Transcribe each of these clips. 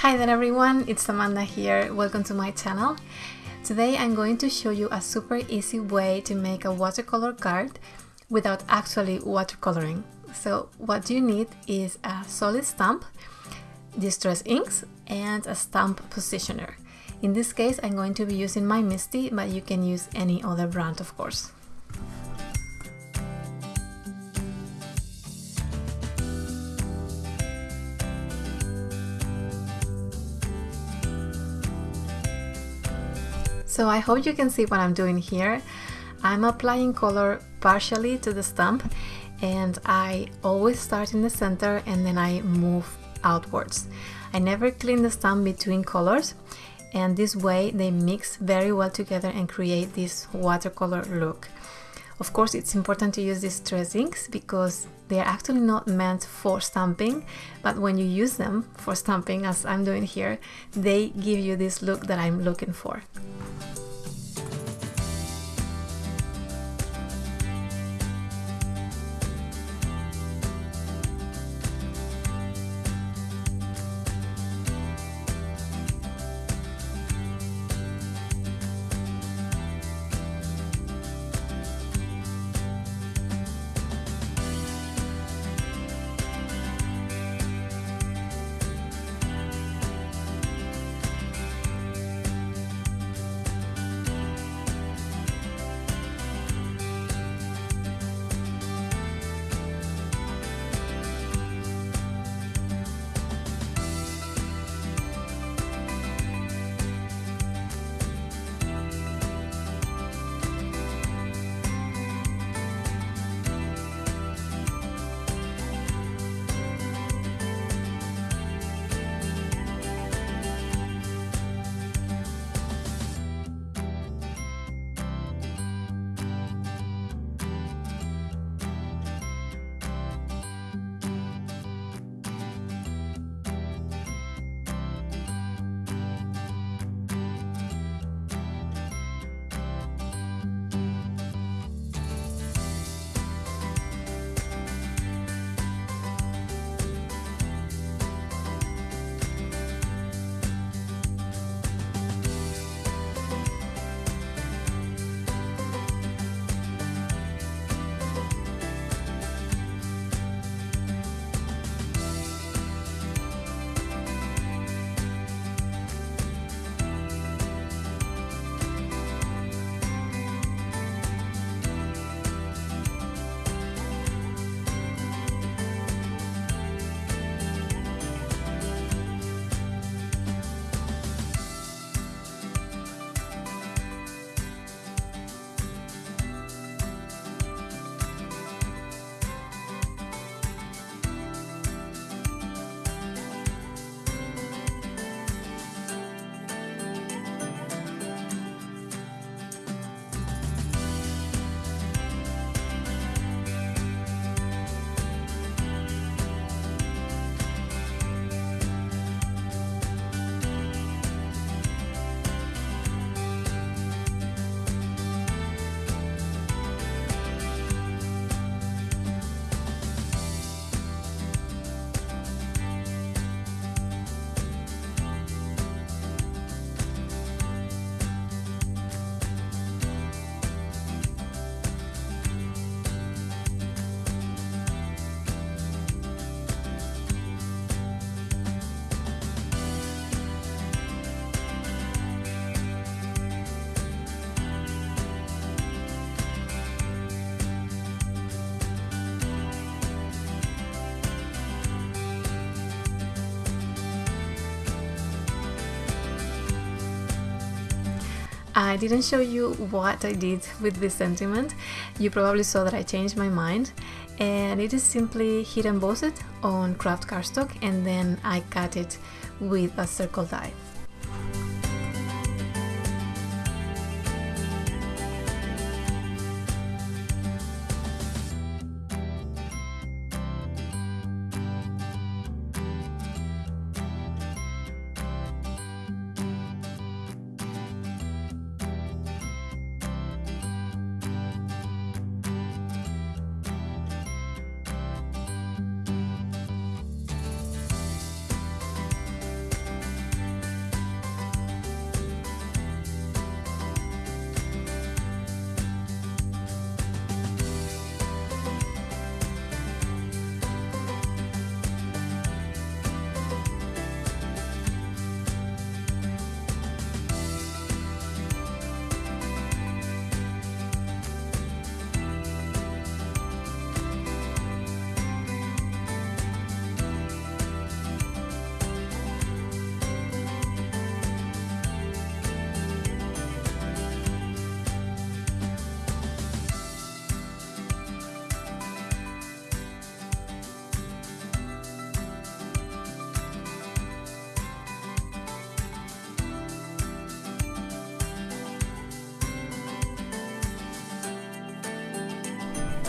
Hi there everyone, it's Amanda here. Welcome to my channel. Today I'm going to show you a super easy way to make a watercolor card without actually watercoloring. So what you need is a solid stamp, distress inks and a stamp positioner. In this case I'm going to be using my MISTI but you can use any other brand of course. So I hope you can see what I'm doing here. I'm applying color partially to the stamp and I always start in the center and then I move outwards. I never clean the stamp between colors and this way they mix very well together and create this watercolor look. Of course it's important to use distress inks because they are actually not meant for stamping but when you use them for stamping as I'm doing here they give you this look that I'm looking for. I didn't show you what I did with this sentiment. You probably saw that I changed my mind and it is simply heat embossed on kraft cardstock and then I cut it with a circle die.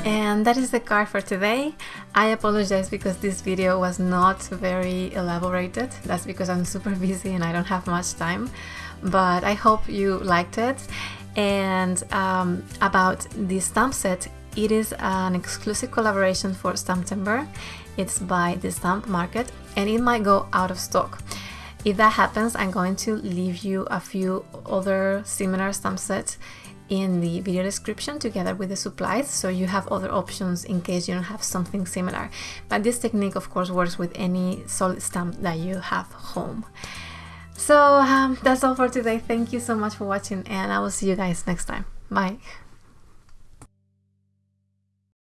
And that is the card for today. I apologize because this video was not very elaborated. That's because I'm super busy and I don't have much time. But I hope you liked it. And um, about the stamp set, it is an exclusive collaboration for Stamptember. It's by the Stamp Market and it might go out of stock. If that happens, I'm going to leave you a few other similar stamp sets in the video description together with the supplies so you have other options in case you don't have something similar. But this technique of course works with any solid stamp that you have home. So um, that's all for today. Thank you so much for watching and I will see you guys next time. Bye